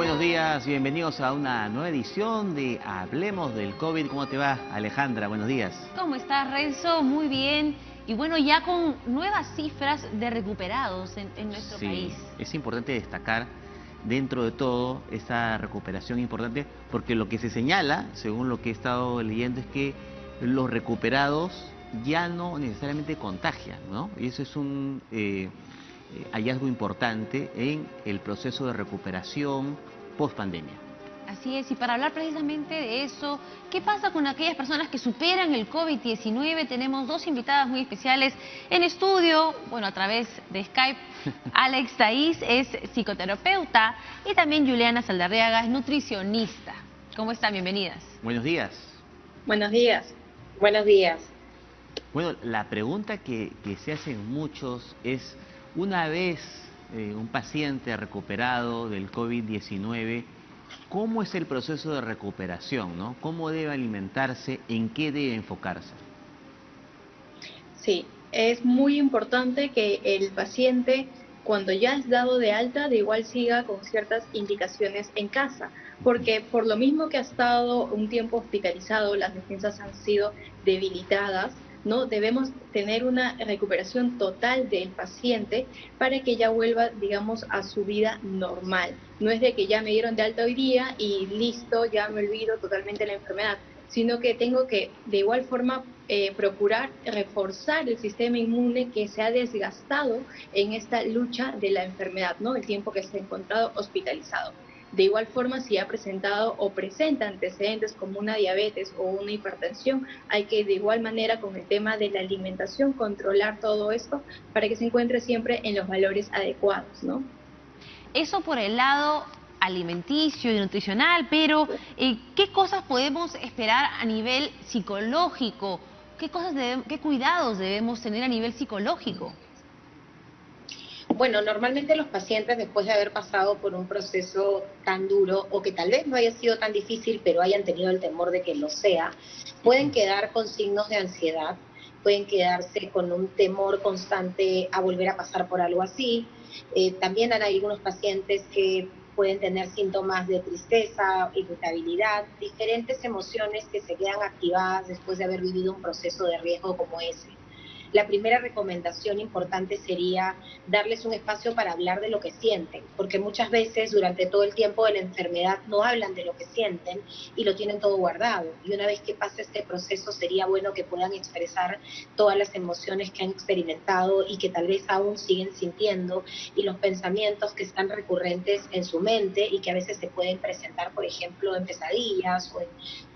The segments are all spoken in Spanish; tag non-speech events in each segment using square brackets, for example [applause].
buenos días, bienvenidos a una nueva edición de Hablemos del COVID. ¿Cómo te va, Alejandra? Buenos días. ¿Cómo estás, Renzo? Muy bien. Y bueno, ya con nuevas cifras de recuperados en, nuestro sí, país. Es importante destacar dentro de todo esa recuperación importante porque lo que se señala, según lo que he estado leyendo, es que los recuperados ya no necesariamente contagian, ¿no? Y eso es un eh, eh, hallazgo importante en el proceso de recuperación post pandemia. Así es, y para hablar precisamente de eso, ¿qué pasa con aquellas personas que superan el COVID-19? Tenemos dos invitadas muy especiales en estudio, bueno, a través de Skype. [laughs] Alex Taís es psicoterapeuta y también Juliana Saldarriaga es nutricionista. ¿Cómo están? Bienvenidas. Buenos días. Buenos días. Buenos días. Bueno, la pregunta que, se hacen muchos es, una vez eh, un paciente recuperado del COVID-19, ¿cómo es el proceso de recuperación? ¿no? ¿Cómo debe alimentarse? ¿En qué debe enfocarse? Sí, es muy importante que el paciente, cuando ya es dado de alta, de igual siga con ciertas indicaciones en casa, porque por lo mismo que ha estado un tiempo hospitalizado, las defensas han sido debilitadas, ¿no? Debemos tener una recuperación total del paciente para que ya vuelva, digamos, a su vida normal. No es de que ya me dieron de alta hoy día y listo, ya me olvido totalmente la enfermedad, sino que tengo que de igual forma eh, procurar reforzar el sistema inmune que se ha desgastado en esta lucha de la enfermedad, ¿no? El tiempo que se ha encontrado hospitalizado. De igual forma, si ha presentado o presenta antecedentes como una diabetes o una hipertensión, hay que de igual manera con el tema de la alimentación controlar todo esto para que se encuentre siempre en los valores adecuados, ¿no? Eso por el lado alimenticio y nutricional, pero eh, ¿qué cosas podemos esperar a nivel psicológico? ¿Qué, cosas ¿Qué cuidados debemos tener a nivel psicológico? Bueno, normalmente los pacientes después de haber pasado por un proceso tan duro o que tal vez no haya sido tan difícil, pero hayan tenido el temor de que lo sea, pueden quedar con signos de ansiedad, pueden quedarse con un temor constante a volver a pasar por algo así. Eh, también hay algunos pacientes que pueden tener síntomas de tristeza, irritabilidad, diferentes emociones que se quedan activadas después de haber vivido un proceso de riesgo como ese. La primera recomendación importante sería darles un espacio para hablar de lo que sienten, porque muchas veces durante todo el tiempo de la enfermedad no hablan de lo que sienten y lo tienen todo guardado. Y una vez que pase este proceso sería bueno que puedan expresar todas las emociones que han experimentado y que tal vez aún siguen sintiendo y los pensamientos que están recurrentes en su mente y que a veces se pueden presentar, por ejemplo, en pesadillas o en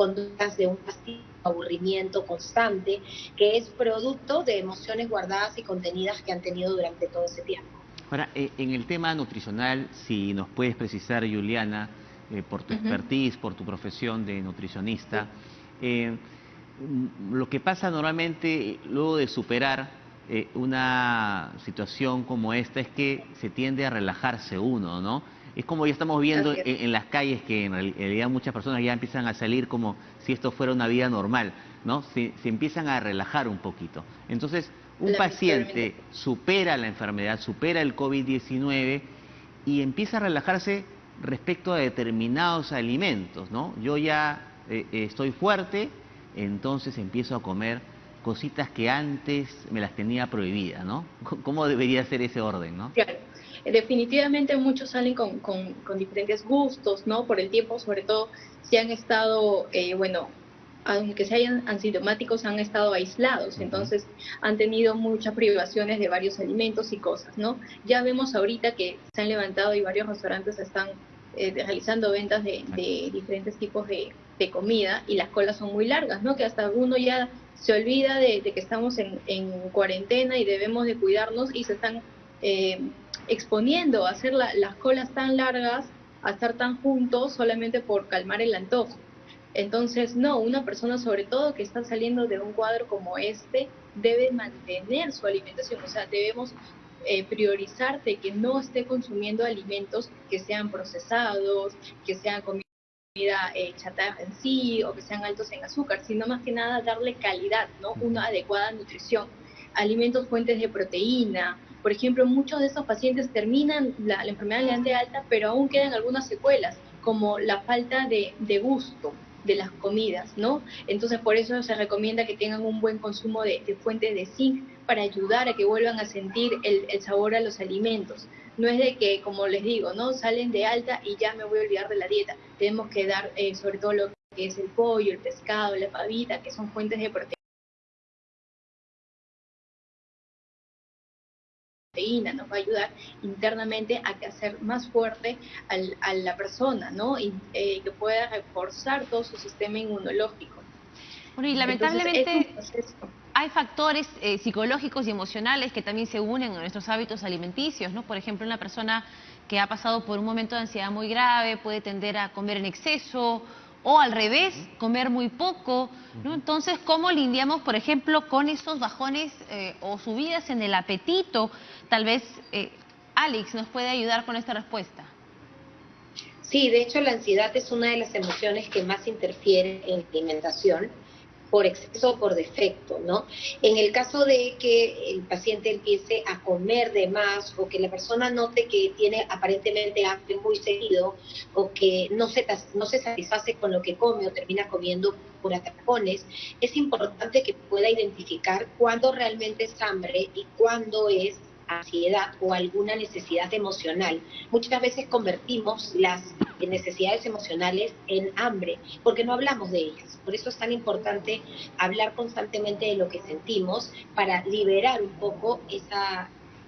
conductas de un castigo aburrimiento constante, que es producto de emociones guardadas y contenidas que han tenido durante todo ese tiempo. Ahora, eh, en el tema nutricional, si nos puedes precisar, Juliana, eh, por tu expertise, por tu profesión de nutricionista, eh, lo que pasa normalmente luego de superar una situación como esta es que se tiende a relajarse uno, ¿no? Es como ya estamos viendo en, las calles que en realidad muchas personas ya empiezan a salir como si esto fuera una vida normal, ¿no? Se, empiezan a relajar un poquito. Entonces, un paciente supera la enfermedad, supera el COVID-19 y empieza a relajarse respecto a determinados alimentos, ¿no? Yo ya eh, eh, estoy fuerte, entonces empiezo a comer cositas que antes me las tenía prohibidas, ¿no? [laughs] ¿Cómo debería ser ese orden, no? Claro. Definitivamente muchos salen con, con, diferentes gustos, ¿no? Por el tiempo, sobre todo si han estado, eh, bueno, aunque sean asintomáticos, han estado aislados, entonces han tenido muchas privaciones de varios alimentos y cosas, ¿no? Ya vemos ahorita que se han levantado y varios restaurantes están eh, realizando ventas de, diferentes tipos de, comida y las colas son muy largas, ¿no? Que hasta uno ya se olvida de, que estamos en, en, cuarentena y debemos de cuidarnos y se están eh, exponiendo a hacer las colas tan largas, a estar tan juntos solamente por calmar el antojo. Entonces, no, una persona sobre todo que está saliendo de un cuadro como este debe mantener su alimentación, o sea, debemos eh, priorizar que no esté consumiendo alimentos que sean procesados, que sean comida eh, chatarra en sí o que sean altos en azúcar, sino más que nada darle calidad, ¿no? Una adecuada nutrición, alimentos fuentes de proteína, Por ejemplo, muchos de esos pacientes terminan la, enfermedad de alta, pero aún quedan algunas secuelas, como la falta de, gusto de las comidas, ¿no? Entonces, por eso se recomienda que tengan un buen consumo de, fuentes de zinc para ayudar a que vuelvan a sentir el, sabor a los alimentos. No es de que, como les digo, ¿no? Salen de alta y ya me voy a olvidar de la dieta. Tenemos que dar, eh, sobre todo lo que es el pollo, el pescado, la pavita, que son fuentes de proteína nos va a ayudar internamente a que hacer más fuerte a la persona, ¿no? Y eh, que pueda reforzar todo su sistema inmunológico. Bueno, y lamentablemente hay factores eh, psicológicos y emocionales que también se unen a nuestros hábitos alimenticios, ¿no? Por ejemplo, una persona que ha pasado por un momento de ansiedad muy grave puede tender a comer en exceso o al revés, comer muy poco, ¿no? Entonces, ¿cómo lidiamos, por ejemplo, con esos bajones eh, o subidas en el apetito? Tal vez eh, Alex nos puede ayudar con esta respuesta. Sí, de hecho la ansiedad es una de las emociones que más interfiere en la alimentación por exceso o por defecto, ¿no? En el caso de que el paciente empiece a comer de más o que la persona note que tiene aparentemente hambre muy seguido o que no se, satisface con lo que come o termina comiendo por atracones, es importante que pueda identificar cuándo realmente es hambre y cuándo es ansiedad o alguna necesidad emocional. Muchas veces convertimos las necesidades emocionales en hambre porque no hablamos de ellas. Por eso es tan importante hablar constantemente de lo que sentimos para liberar un poco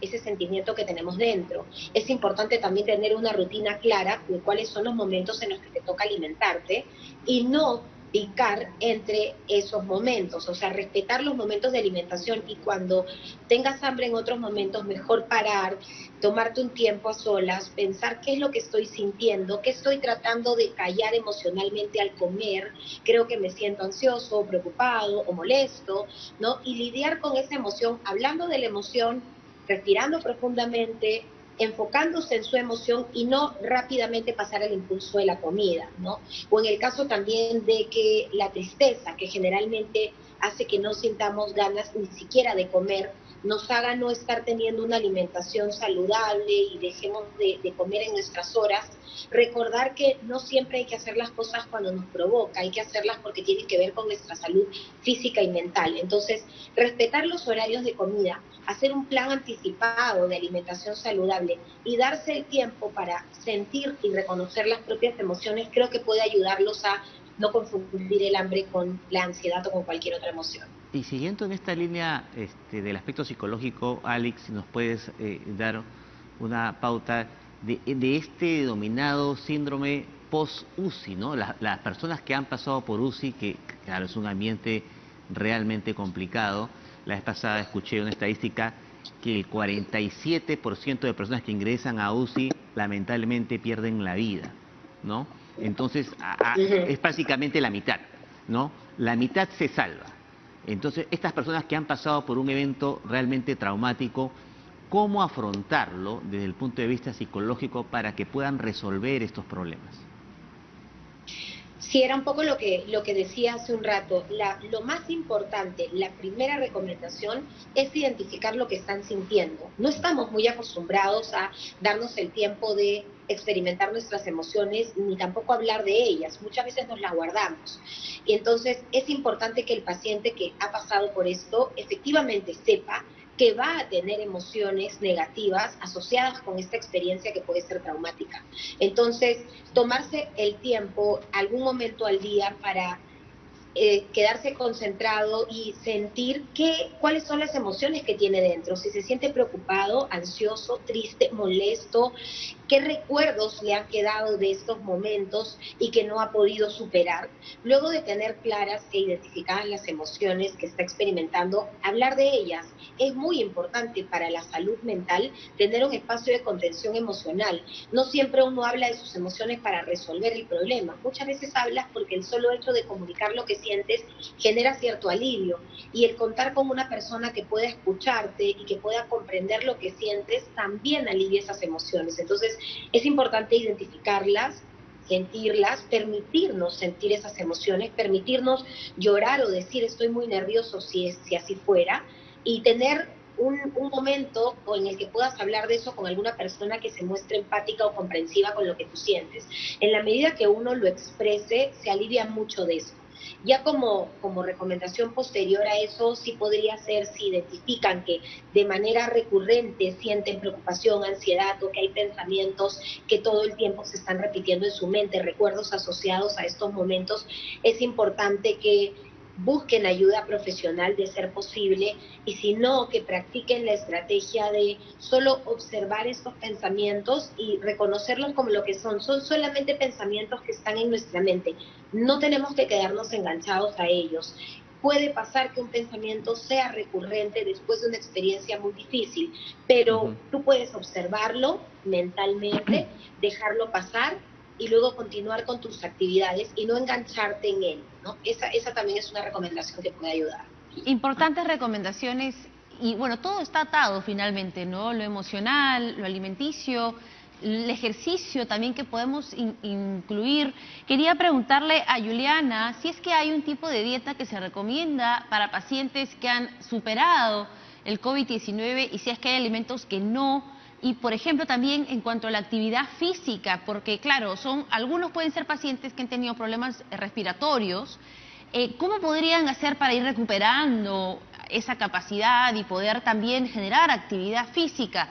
ese sentimiento que tenemos dentro. Es importante también tener una rutina clara de cuáles son los momentos en los que te toca alimentarte y no picar entre esos momentos, o sea, respetar los momentos de alimentación y cuando tengas hambre en otros momentos, mejor parar, tomarte un tiempo a solas, pensar qué es lo que estoy sintiendo, qué estoy tratando de callar emocionalmente al comer, creo que me siento ansioso, preocupado o molesto, ¿no? Y lidiar con esa emoción, hablando de la emoción, respirando profundamente, enfocándose en su emoción y no rápidamente pasar al impulso de la comida, ¿no? O en el caso también de que la tristeza, que generalmente hace que no sintamos ganas ni siquiera de comer, nos haga no estar teniendo una alimentación saludable y dejemos de, comer en nuestras horas, recordar que no siempre hay que hacer las cosas cuando nos provoca, hay que hacerlas porque tienen que ver con nuestra salud física y mental. Entonces, respetar los horarios de comida, hacer un plan anticipado de alimentación saludable y darse el tiempo para sentir y reconocer las propias emociones, creo que puede ayudarlos a no confundir el hambre con la ansiedad o con cualquier otra emoción. Y siguiendo en esta línea este, del aspecto psicológico, Alex, nos puedes eh, dar una pauta de, este denominado síndrome post-UCI, ¿no? Las, personas que han pasado por UCI, que claro, es un ambiente realmente complicado. La vez pasada escuché una estadística que el 47% de personas que ingresan a UCI lamentablemente pierden la vida, ¿no? Entonces, es básicamente la mitad, ¿no? La mitad se salva. Entonces, estas personas que han pasado por un evento realmente traumático, ¿cómo afrontarlo desde el punto de vista psicológico para que puedan resolver estos problemas? Sí, era un poco lo que, lo que decía hace un rato. lo más importante, la primera recomendación es identificar lo que están sintiendo. No estamos muy acostumbrados a darnos el tiempo de experimentar nuestras emociones ni tampoco hablar de ellas. Muchas veces nos las guardamos. Y entonces es importante que el paciente que ha pasado por esto efectivamente sepa que va a tener emociones negativas asociadas con esta experiencia que puede ser traumática. Entonces, tomarse el tiempo, algún momento al día para eh, quedarse concentrado y sentir qué, cuáles son las emociones que tiene dentro, si se siente preocupado, ansioso, triste, molesto, qué recuerdos le han quedado de estos momentos y que no ha podido superar. Luego de tener claras e identificadas las emociones que está experimentando, hablar de ellas. Es muy importante para la salud mental tener un espacio de contención emocional. No siempre uno habla de sus emociones para resolver el problema. Muchas veces hablas porque el solo hecho de comunicar lo que sientes genera cierto alivio. Y el contar con una persona que pueda escucharte y que pueda comprender lo que sientes también alivia esas emociones. Entonces, es importante identificarlas, sentirlas, permitirnos sentir esas emociones, permitirnos llorar o decir estoy muy nervioso si, es, si así fuera, y tener un, un, momento en el que puedas hablar de eso con alguna persona que se muestre empática o comprensiva con lo que tú sientes. En la medida que uno lo exprese, se alivia mucho de eso. Ya como, como recomendación posterior a eso, sí podría ser si identifican que de manera recurrente sienten preocupación, ansiedad o que hay pensamientos que todo el tiempo se están repitiendo en su mente, recuerdos asociados a estos momentos, es importante que busquen ayuda profesional de ser posible y si no, que practiquen la estrategia de solo observar estos pensamientos y reconocerlos como lo que son. Son solamente pensamientos que están en nuestra mente. No tenemos que quedarnos enganchados a ellos. Puede pasar que un pensamiento sea recurrente después de una experiencia muy difícil, pero tú puedes observarlo mentalmente, dejarlo pasar y luego continuar con tus actividades y no engancharte en él. ¿no? Esa, esa también es una recomendación que puede ayudar. Importantes recomendaciones y bueno, todo está atado finalmente, ¿no? Lo emocional, lo alimenticio, el ejercicio también que podemos incluir. Quería preguntarle a Juliana si es que hay un tipo de dieta que se recomienda para pacientes que han superado el COVID-19 y si es que hay alimentos que no y por ejemplo también en cuanto a la actividad física, porque claro, son algunos pueden ser pacientes que han tenido problemas respiratorios. Eh, ¿Cómo podrían hacer para ir recuperando esa capacidad y poder también generar actividad física?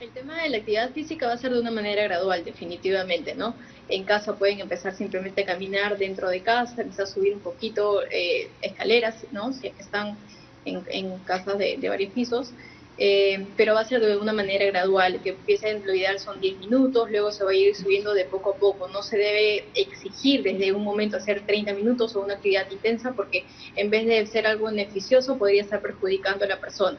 El tema de la actividad física va a ser de una manera gradual, definitivamente, ¿no? En casa pueden empezar simplemente a caminar dentro de casa, empezar a subir un poquito eh, escaleras, ¿no? Si están en, casas de varios pisos. Eh, pero va a ser de una manera gradual, que empiece lo ideal son 10 minutos, luego se va a ir subiendo de poco a poco, no se debe exigir desde un momento hacer 30 minutos o una actividad intensa porque en vez de ser algo beneficioso podría estar perjudicando a la persona.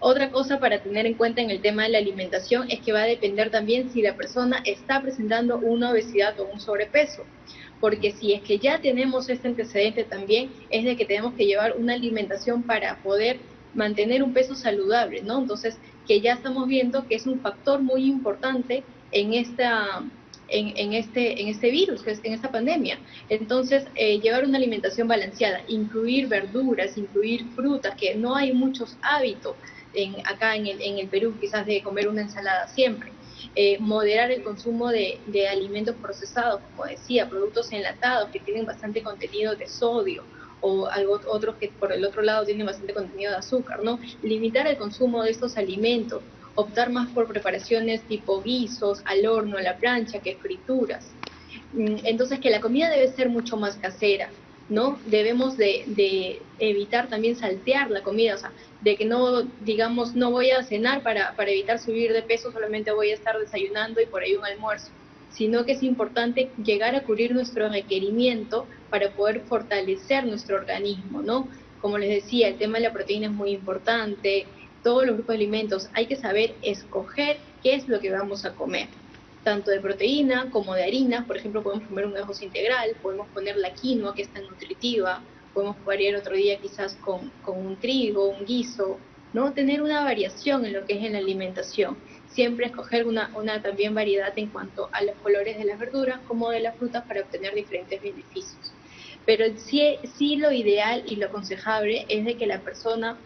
Otra cosa para tener en cuenta en el tema de la alimentación es que va a depender también si la persona está presentando una obesidad o un sobrepeso porque si es que ya tenemos este antecedente también, es de que tenemos que llevar una alimentación para poder mantener un peso saludable, ¿no? Entonces, que ya estamos viendo que es un factor muy importante en esta en, este, en este virus, en esta pandemia. Entonces, eh, llevar una alimentación balanceada, incluir verduras, incluir frutas, que no hay muchos hábitos en, acá en el, en el Perú, quizás de comer una ensalada siempre. Eh, moderar el consumo de alimentos procesados, como decía, productos enlatados que tienen bastante contenido de sodio, o algo, otros que por el otro lado tienen bastante contenido de azúcar, ¿no? Limitar el consumo de estos alimentos, optar más por preparaciones tipo guisos, al horno, a la plancha, que frituras. Mm, entonces que la comida debe ser mucho más casera, ¿no? Debemos de, de, evitar también saltear la comida, o sea, de que no, digamos, no voy a cenar para, para evitar subir de peso, solamente voy a estar desayunando y por ahí un almuerzo sino que es importante llegar a cubrir nuestro requerimiento para poder fortalecer nuestro organismo, ¿no? Como les decía, el tema de la proteína es muy importante, todos los grupos de alimentos, hay que saber escoger qué es lo que vamos a comer, tanto de proteína como de harina, por ejemplo, podemos comer un arroz integral, podemos poner la quinoa, que es tan nutritiva, podemos variar otro día quizás con, con un trigo, un guiso, ¿no? Tener una variación en lo que es en la alimentación siempre escoger una, también variedad en cuanto a los colores de las verduras como de las frutas para obtener diferentes beneficios. Pero sí, sí lo ideal y lo aconsejable es de que la persona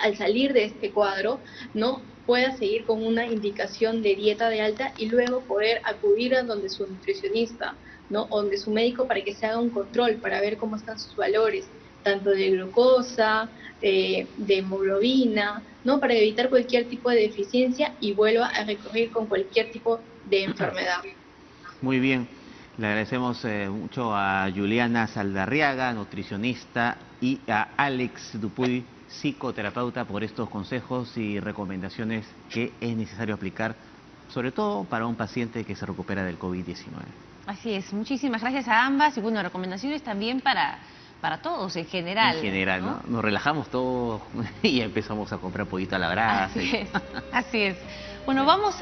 al salir de este cuadro no pueda seguir con una indicación de dieta de alta y luego poder acudir a donde su nutricionista ¿no? o donde su médico para que se haga un control para ver cómo están sus valores, tanto de glucosa, de, hemoglobina, ¿no? Para evitar cualquier tipo de deficiencia y vuelva a recurrir con cualquier tipo de enfermedad. Muy bien. Le agradecemos eh, mucho a Juliana Saldarriaga, nutricionista, y a Alex Dupuy, psicoterapeuta, por estos consejos y recomendaciones que es necesario aplicar, sobre todo para un paciente que se recupera del COVID-19. Así es. Muchísimas gracias a ambas y bueno, recomendaciones también para para todos en general. En general, ¿no? Nos relajamos todos [laughs] y empezamos a comprar pollito a la brasa. Así es, [laughs] así es. Bueno, vamos